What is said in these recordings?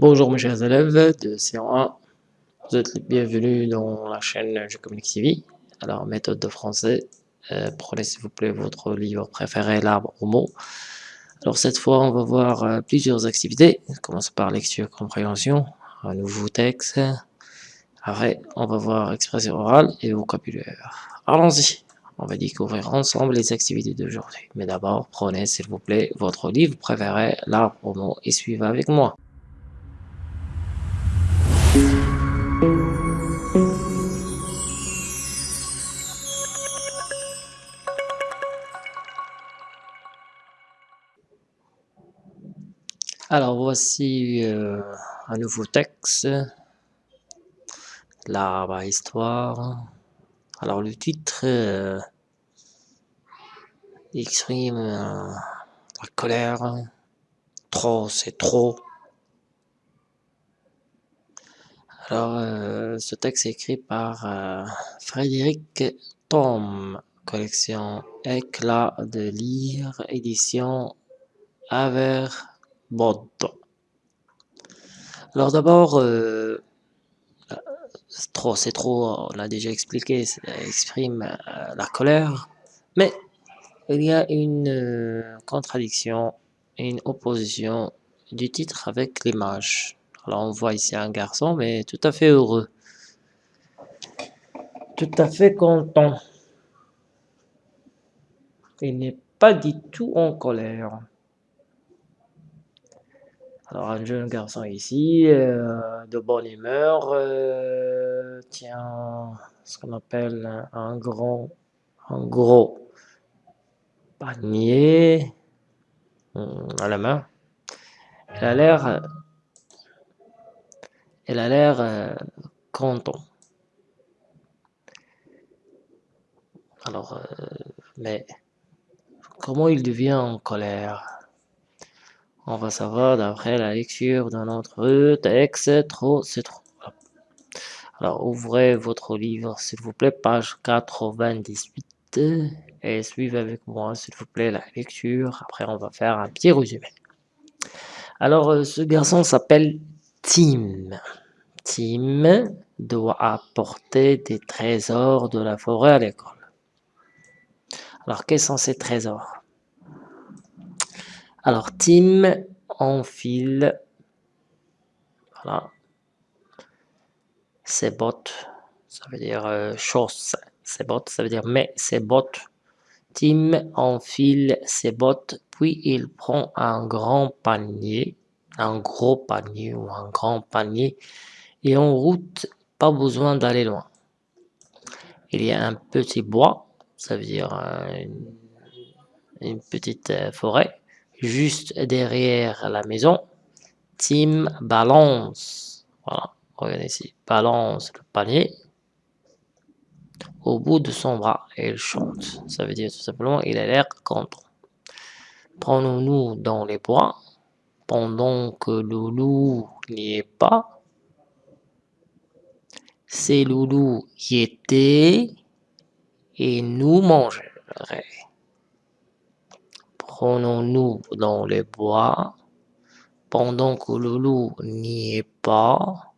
Bonjour mes chers élèves de C1, vous êtes les bienvenus dans la chaîne Je Communique TV. Alors, méthode de français, euh, prenez s'il vous plaît votre livre préféré, l'arbre au mot. Alors cette fois, on va voir euh, plusieurs activités. On commence par lecture, compréhension, un nouveau texte. Après, on va voir expression orale et vocabulaire. Allons-y on va découvrir ensemble les activités d'aujourd'hui. Mais d'abord, prenez s'il vous plaît votre livre préféré, l'arbre au mot, et suivez avec moi. Alors voici euh, un nouveau texte, l'arbre à histoire. Alors le titre euh, exprime euh, la colère, trop c'est trop. Alors ce texte est écrit par Frédéric Tom, collection Éclat de lire, édition Aver Bod. Alors d'abord, trop, c'est trop, on l'a déjà expliqué, ça exprime euh, la colère, mais il y a une euh, contradiction, une opposition du titre avec l'image. Alors on voit ici un garçon, mais tout à fait heureux, tout à fait content. Il n'est pas du tout en colère. Alors un jeune garçon ici, euh, de bonne humeur, euh, tient ce qu'on appelle un grand, un gros panier hum, à la main. Elle a l'air, elle a l'air euh, content. Alors, mais comment il devient en colère? On va savoir d'après la lecture de notre texte, c'est trop. Alors, ouvrez votre livre, s'il vous plaît, page 98, et suivez avec moi, s'il vous plaît, la lecture. Après, on va faire un petit résumé. Alors, euh, ce garçon s'appelle Tim. Tim doit apporter des trésors de la forêt à l'école. Alors, quels sont ces trésors? Alors, Tim enfile voilà, ses bottes, ça veut dire euh, chausse, ses bottes, ça veut dire mais ses bottes. Tim enfile ses bottes, puis il prend un grand panier, un gros panier ou un grand panier, et en route, pas besoin d'aller loin. Il y a un petit bois, ça veut dire euh, une petite euh, forêt, juste derrière la maison, Tim balance, voilà, regardez ici, balance le panier au bout de son bras et il chante. Ça veut dire tout simplement il a l'air content. Prenons-nous dans les bois pendant que Loulou n'y est pas. C'est Loulou qui était et nous mangerait prenons-nous dans les bois, pendant que le loup n'y est pas,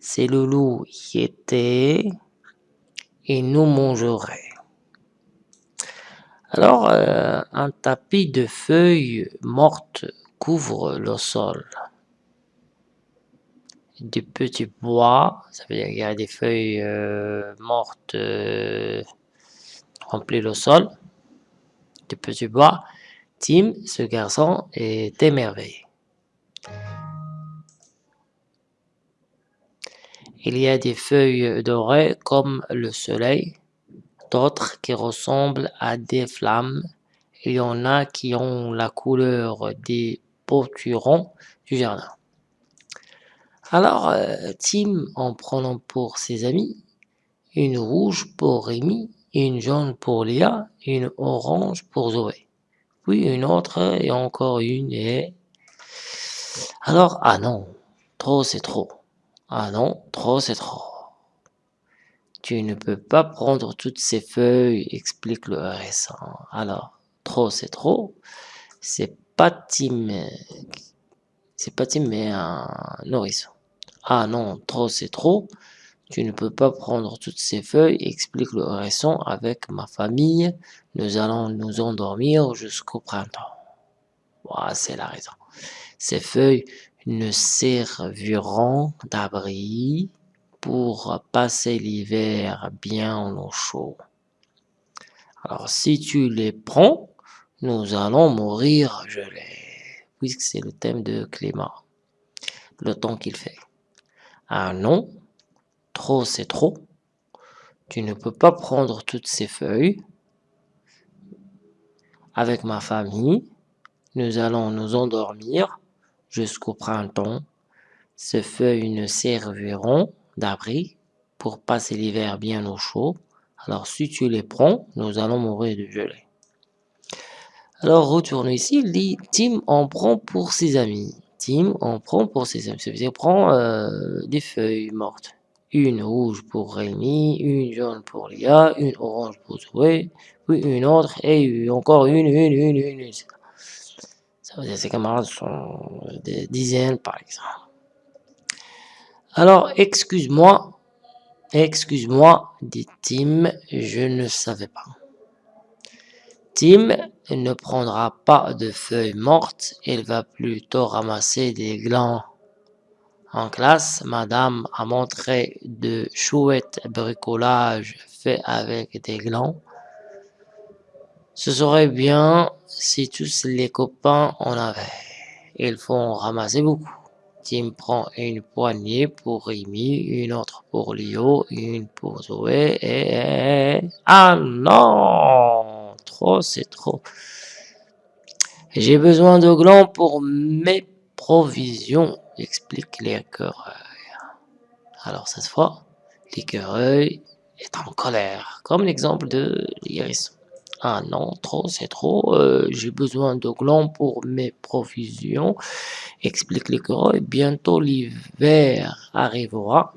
c'est le loup qui était, et nous mangerait. Alors, euh, un tapis de feuilles mortes couvre le sol. Du petits bois, ça veut dire qu'il y a des feuilles euh, mortes euh, remplies le sol, du petits bois, Tim, ce garçon, est émerveillé. Il y a des feuilles dorées comme le soleil, d'autres qui ressemblent à des flammes. Il y en a qui ont la couleur des poturons du jardin. Alors, euh, Tim, en prenant pour ses amis, une rouge pour Rémi, une jaune pour Léa, une orange pour Zoé une autre, et encore une, et... Alors, ah non, trop c'est trop. Ah non, trop c'est trop. Tu ne peux pas prendre toutes ces feuilles, explique le RS1. Alors, trop c'est trop. C'est pas Tim C'est pas Tim, mais un nourrisson. Ah non, trop c'est trop. Tu ne peux pas prendre toutes ces feuilles, explique le hérisson. Avec ma famille, nous allons nous endormir jusqu'au printemps. Voilà, c'est la raison. Ces feuilles ne serviront d'abri pour passer l'hiver bien au chaud. Alors, si tu les prends, nous allons mourir gelés, puisque c'est le thème de climat, le temps qu'il fait. Ah non, trop c'est trop. Tu ne peux pas prendre toutes ces feuilles. Avec ma famille, nous allons nous endormir jusqu'au printemps. Ces feuilles ne serviront d'abri pour passer l'hiver bien au chaud. Alors si tu les prends, nous allons mourir de gelée. Alors retourne ici, il dit Tim en prend pour ses amis. Tim en prend pour ses amis. Ça veut dire prend euh, des feuilles mortes. Une rouge pour Rémi, une jaune pour Lia, une orange pour Zoé, puis une autre et encore une, une, une, une. Ça veut dire ses camarades sont des dizaines par exemple. Alors, excuse-moi, excuse-moi, dit Tim, je ne savais pas. Tim ne prendra pas de feuilles mortes, il va plutôt ramasser des glands. En classe, madame a montré de chouettes bricolages faits avec des glands. Ce serait bien si tous les copains en avaient. Il faut en ramasser beaucoup. Tim prend une poignée pour Rémi, une autre pour Lio, une pour Zoé et... Ah non Trop, c'est trop. J'ai besoin de glands pour mes provisions, explique l'écureuil. Alors cette fois, l'écureuil est en colère, comme l'exemple de l'hérisson. Ah non, trop, c'est trop. Euh, j'ai besoin de glands pour mes provisions. Explique l'écureuil. Bientôt l'hiver arrivera.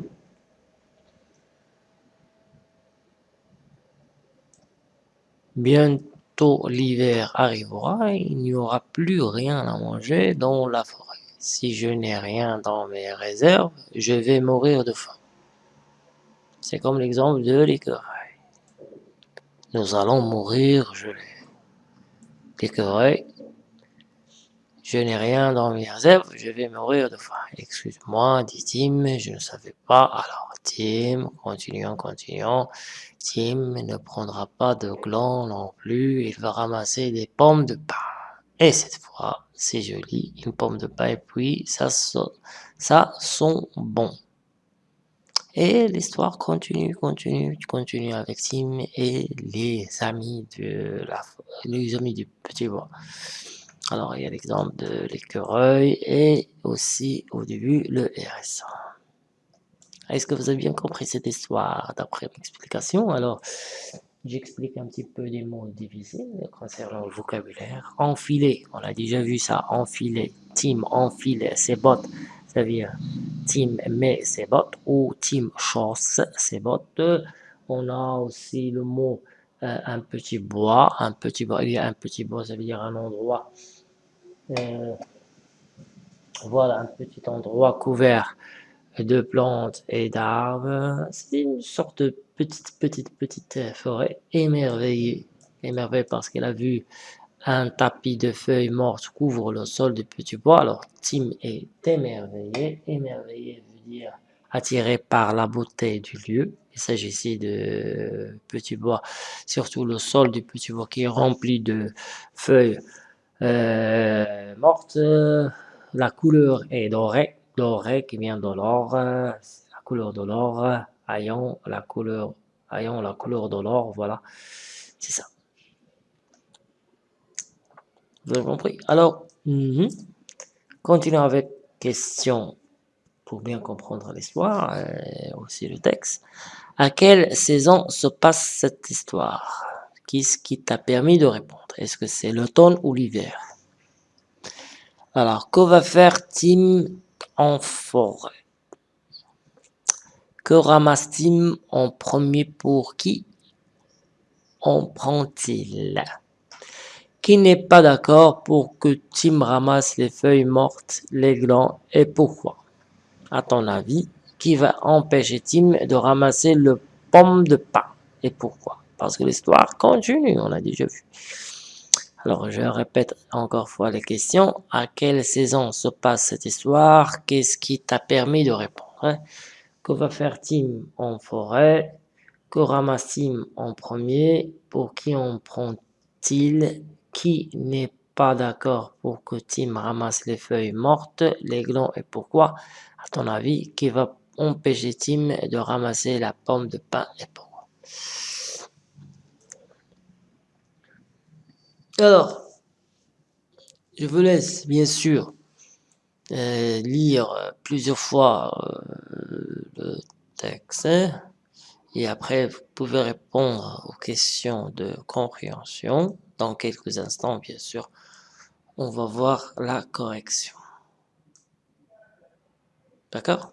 Bientôt l'hiver arrivera. Il n'y aura plus rien à manger dans la forêt. Si je n'ai rien dans mes réserves, je vais mourir de faim. C'est comme l'exemple de l'écureuil. Nous allons mourir gelés. L'écureuil, je n'ai rien dans mes réserves, je vais mourir de faim. Excuse-moi, dit Tim, je ne savais pas. Alors, Tim, continuons, continuons. Tim ne prendra pas de gland non plus, il va ramasser des pommes de pain. Et cette fois, c'est joli, une pomme de pain, et puis ça, ça sent bon. Et l'histoire continue, continue, continue avec Tim et les amis de la, les amis du petit bois. Alors, il y a l'exemple de l'écureuil et aussi au début le RSA. Est-ce que vous avez bien compris cette histoire d'après l'explication Alors, j'explique un petit peu des mots difficiles concernant le vocabulaire. Enfiler, on a déjà vu ça, enfiler, Tim, enfiler ses bottes ça veut dire Tim met ses bottes ou Tim chausse ses bottes. On a aussi le mot euh, un petit bois, un petit bois, il y a un petit bois, ça veut dire un endroit. Euh, voilà, un petit endroit couvert de plantes et d'arbres. C'est une sorte de petite, petite, petite forêt émerveillée. Émerveillée parce qu'elle a vu un tapis de feuilles mortes couvre le sol du petit bois. Alors, Tim est émerveillé. Émerveillé veut dire attiré par la beauté du lieu. Il s'agit ici de petit bois, surtout le sol du petit bois qui est rempli de feuilles euh, mortes. La couleur est dorée, dorée qui vient de l'or, la couleur de l'or, ayant la couleur, ayant la couleur de l'or, voilà, c'est ça. Vous avez compris? Alors, mhm. continuons avec question pour bien comprendre l'histoire et aussi le texte. À quelle saison se passe cette histoire? Qu'est-ce qui t'a permis de répondre? Est-ce que c'est l'automne ou l'hiver? Alors, que va faire Tim en forêt? Que ramasse Tim en premier pour qui en prend-il? Qui n'est pas d'accord pour que Tim ramasse les feuilles mortes, les glands et pourquoi? À ton avis, qui va empêcher Tim de ramasser le pomme de pain et pourquoi? Parce que l'histoire continue, on a déjà vu. Alors, je répète encore fois les questions. À quelle saison se passe cette histoire? Qu'est-ce qui t'a permis de répondre hein? Que va faire Tim en forêt? Que ramasse Tim en premier? Pour qui en prend-il? Qui n'est pas d'accord pour que Tim ramasse les feuilles mortes, les glands et pourquoi? À ton avis, qui va empêcher Tim de ramasser la pomme de pain et pourquoi? Alors, je vous laisse bien sûr lire plusieurs fois euh, le texte et après vous pouvez répondre aux questions de compréhension dans quelques instants, bien sûr, on va voir la correction. D'accord?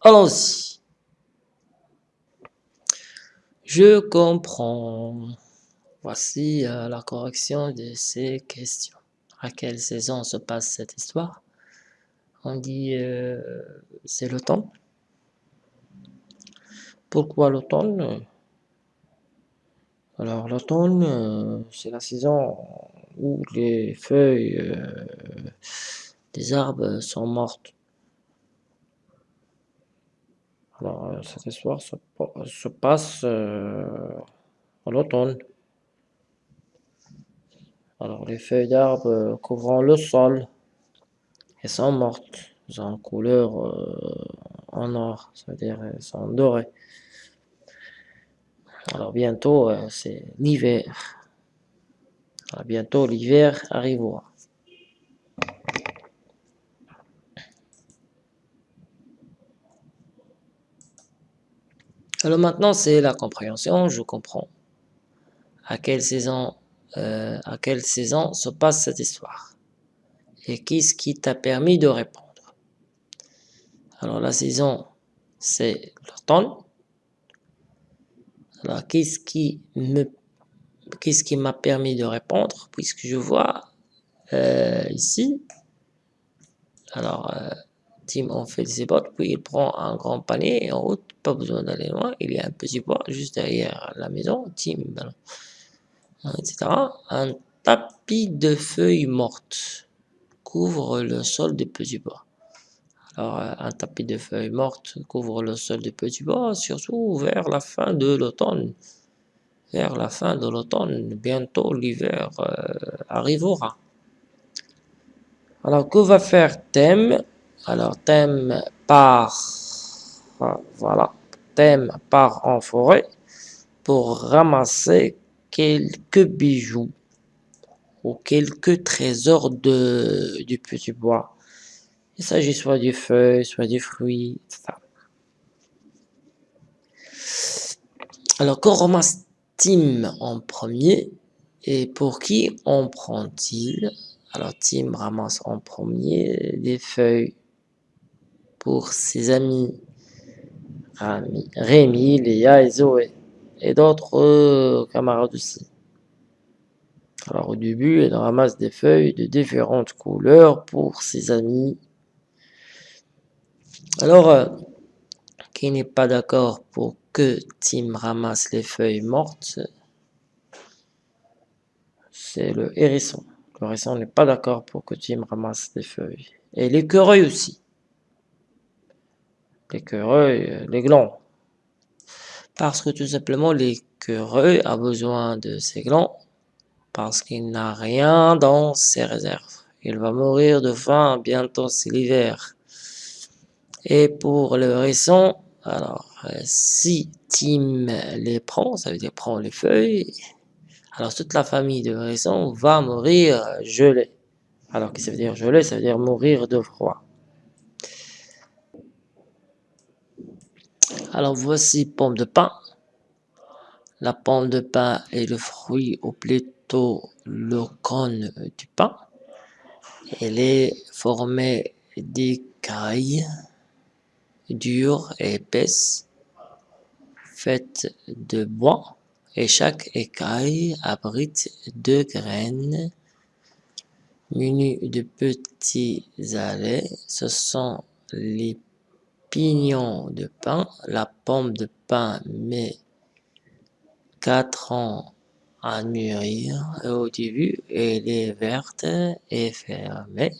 Allons-y. Je comprends. Voici euh, la correction de ces questions. À quelle saison se passe cette histoire? On dit euh, c'est l'automne. Pourquoi l'automne alors l'automne, euh, c'est la saison où les feuilles euh, des arbres sont mortes. Alors cette histoire se, passe en automne. Alors les feuilles d'arbres couvrant le sol elles sont mortes. Elles ont couleur en or, c'est-à-dire elles sont dorées. Alors bientôt, euh, c'est l'hiver. Bientôt, l'hiver arrivera. Alors maintenant, c'est la compréhension, je comprends. À quelle saison, euh, à quelle saison se passe cette histoire Et qu'est-ce qui t'a permis de répondre? Alors la saison, c'est l'automne. Alors, qu'est-ce qui me qu'est-ce qui m'a permis de répondre? Puisque je vois euh, ici alors euh, Tim fait ses bottes puis il prend un grand panier et en route pas besoin d'aller loin il y a un petit bois juste derrière la maison Tim etc un tapis de feuilles mortes couvre le sol des petits bois alors, euh, un tapis de feuilles mortes couvre le sol des petits bois, surtout vers la fin de l'automne. Vers la fin de l'automne, bientôt l'hiver euh, arrivera. Alors, que va faire Thème? Alors, Thème part, voilà, Thème part en forêt pour ramasser quelques bijoux ou quelques trésors de, du petit bois. Il s'agit soit du feuilles, soit du fruits, etc. Alors, qu'on ramasse Tim en premier et pour qui en prend-il? Alors, Tim ramasse en premier des feuilles pour ses amis Rémi, Léa et Zoé et d'autres euh, camarades aussi. Alors au début, il ramasse des feuilles de différentes couleurs pour ses amis alors, euh, qui n'est pas d'accord pour que Tim ramasse les feuilles mortes C'est le hérisson. Le hérisson n'est pas d'accord pour que Tim ramasse les feuilles. Et l'écureuil aussi. L'écureuil, euh, les glands. Parce que tout simplement, l'écureuil a besoin de ses glands parce qu'il n'a rien dans ses réserves. Il va mourir de faim, bientôt c'est l'hiver. Et pour le récent, alors si Tim les prend, ça veut dire prend les feuilles, alors toute la famille de récent va mourir gelée. Alors que ça veut dire gelée, ça veut dire mourir de froid. Alors voici pomme de pain. La pomme de pain est le fruit ou plutôt le cône du pain. Elle est formée d'écailles dure et épaisse, faite de bois et chaque écaille abrite deux graines munies de petits allets. Ce sont les pignons de pain. La pomme de pain met quatre ans à mûrir au début. Elle est verte et fermée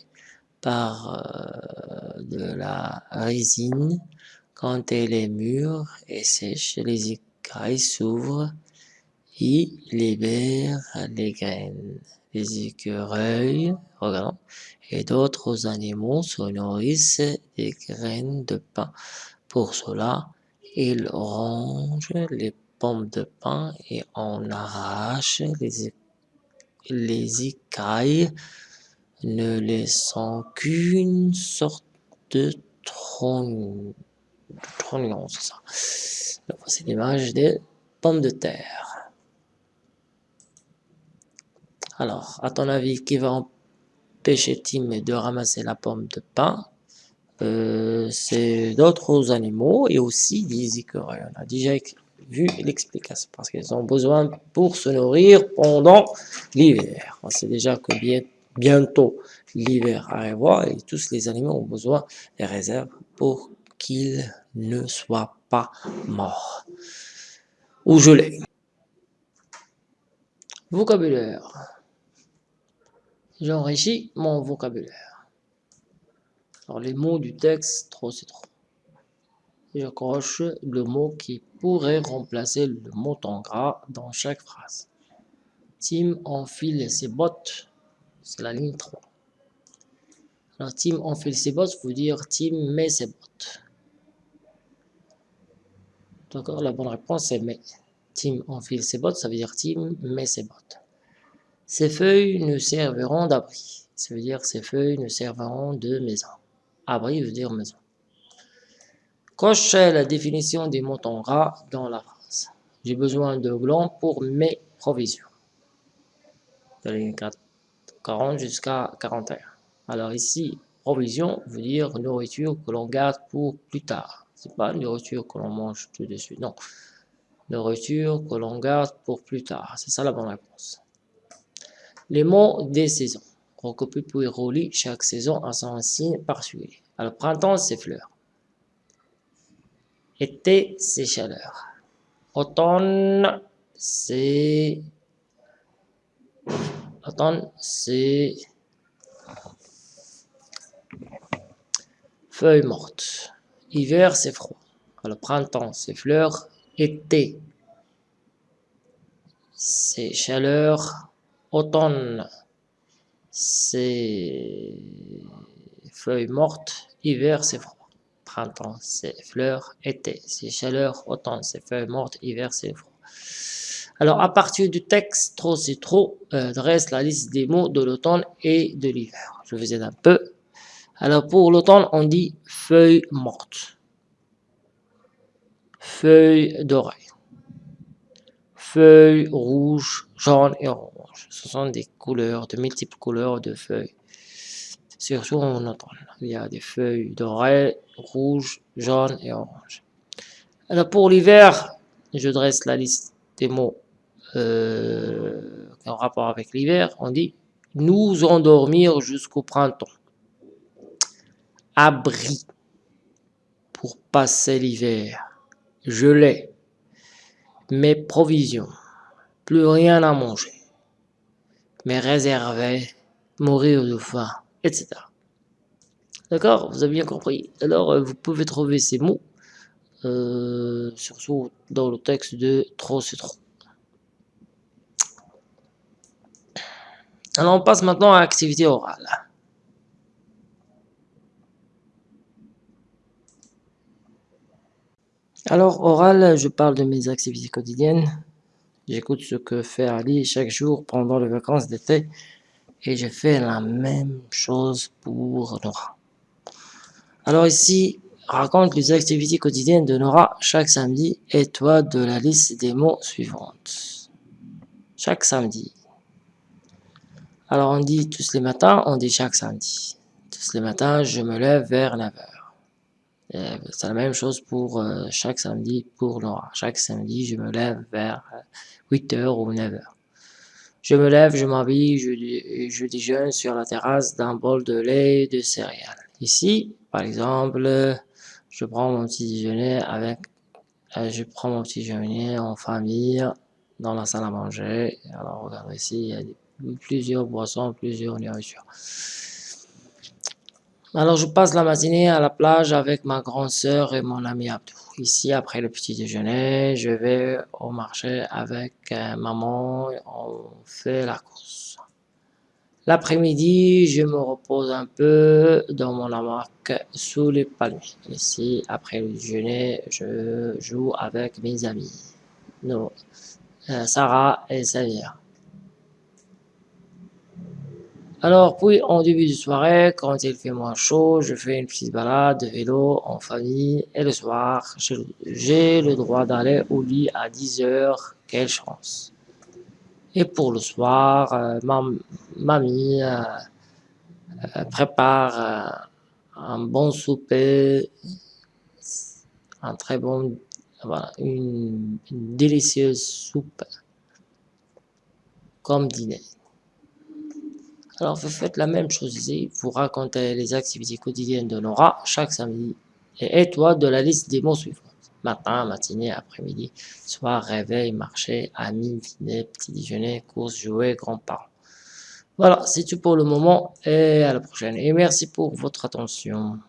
par euh, de la résine. Quand elle est mûre et sèche, les écailles s'ouvrent et libèrent les graines. Les écureuils et d'autres animaux se nourrissent des graines de pain. Pour cela, ils rongent les pommes de pain et en arrachent les, les écailles, ne laissant qu'une sorte de. Trognon, c'est l'image des pommes de terre. Alors, à ton avis, qui va empêcher Tim de ramasser la pomme de pain euh, C'est d'autres animaux et aussi des écureuils. On a déjà vu l'explication parce qu'ils ont besoin pour se nourrir pendant l'hiver. On sait déjà que bien, bientôt l'hiver arrivera et tous les animaux ont besoin des réserves pour qu'ils ne soient pas morts ou gelés. Vocabulaire. J'enrichis mon vocabulaire. Alors les mots du texte, trop c'est trop. J'accroche le mot qui pourrait remplacer le mot en gras dans chaque phrase. Tim enfile ses bottes, c'est la ligne 3. Alors Tim enfile ses bottes veut dire Tim met ses bottes. D'accord, la bonne réponse est met. Tim enfile ses bottes, ça veut dire Tim met ses bottes. Ces feuilles ne serviront d'abri. Ça veut dire ces feuilles ne serviront de maison. Abri veut dire maison. Coche la définition des mots en gras dans la phrase. J'ai besoin de blanc pour mes provisions. De la ligne 40 jusqu'à 41. Alors ici, provision veut dire nourriture que l'on garde pour plus tard. C'est pas nourriture que l'on mange tout de suite, non. Nourriture que l'on garde pour plus tard. C'est ça la bonne réponse. Les mots des saisons. Recopie puis relie chaque saison à son signe particulier. Alors, printemps, c'est fleurs. Été, c'est chaleur. Automne, c'est... Automne, c'est... Feuilles mortes. Hiver, c'est froid. Alors, printemps, c'est fleurs. Été, c'est chaleur automne, c'est feuilles mortes, hiver, c'est froid. Printemps, c'est fleurs, été, c'est chaleur, automne, c'est feuilles mortes, hiver, c'est froid. Alors, à partir du texte, trop c'est trop, euh, dresse la liste des mots de l'automne et de l'hiver. Je vous aide un peu. Alors, pour l'automne, on dit feuilles mortes, feuilles d'oreille, feuilles rouges, jaunes et oranges ce sont des couleurs, de multiples couleurs de feuilles. Surtout en automne, il y a des feuilles dorées, rouges, jaunes et oranges. Alors pour l'hiver, je dresse la liste des mots euh, en rapport avec l'hiver. On dit nous endormir jusqu'au printemps. Abri pour passer l'hiver. Gelé. Mes provisions. Plus rien à manger mais réservé, mourir de faim, etc. D'accord? Vous avez bien compris. Alors, euh, vous pouvez trouver ces mots, euh, surtout dans le texte de trop c'est trop. Alors, on passe maintenant à l'activité orale. Alors, oral, je parle de mes activités quotidiennes. J'écoute ce que fait Ali chaque jour pendant les vacances d'été et je fais la même chose pour Nora. Alors ici, raconte les activités quotidiennes de Nora chaque samedi et toi de la liste des mots suivantes. Chaque samedi. Alors on dit tous les matins, on dit chaque samedi. Tous les matins, je me lève vers 9h. Euh, c'est la même chose pour euh, chaque samedi pour Laura. Chaque samedi, je me lève vers 8h ou 9h. Je me lève, je m'habille, je, je déjeune sur la terrasse d'un bol de lait et de céréales. Ici, par exemple, je prends mon petit déjeuner avec, euh, je prends mon petit déjeuner en famille dans la salle à manger. Alors regardez ici, il y a plusieurs boissons, plusieurs nourritures. Alors, je passe la matinée à la plage avec ma grande sœur et mon ami Abdou. Ici, après le petit déjeuner, je vais au marché avec euh, maman, on fait la course. L'après-midi, je me repose un peu dans mon hamac sous les palmiers. Ici, après le déjeuner, je joue avec mes amis, non, euh, Sarah et Xavier. Alors, puis, en début de soirée, quand il fait moins chaud, je fais une petite balade de vélo en famille. Et le soir, j'ai le droit d'aller au lit à 10 heures. Quelle chance. Et pour le soir, euh, ma mamie euh, euh, prépare un bon souper, un très bon, voilà, une délicieuse soupe comme dîner. Alors, vous faites la même chose ici. Vous racontez les activités quotidiennes de Nora chaque samedi. Et toi de la liste des mots suivants. Matin, matinée, après-midi, soir, réveil, marché, amis, dîner, petit déjeuner, course, jouer, grands-parents. Voilà, c'est tout pour le moment et à la prochaine. Et merci pour votre attention.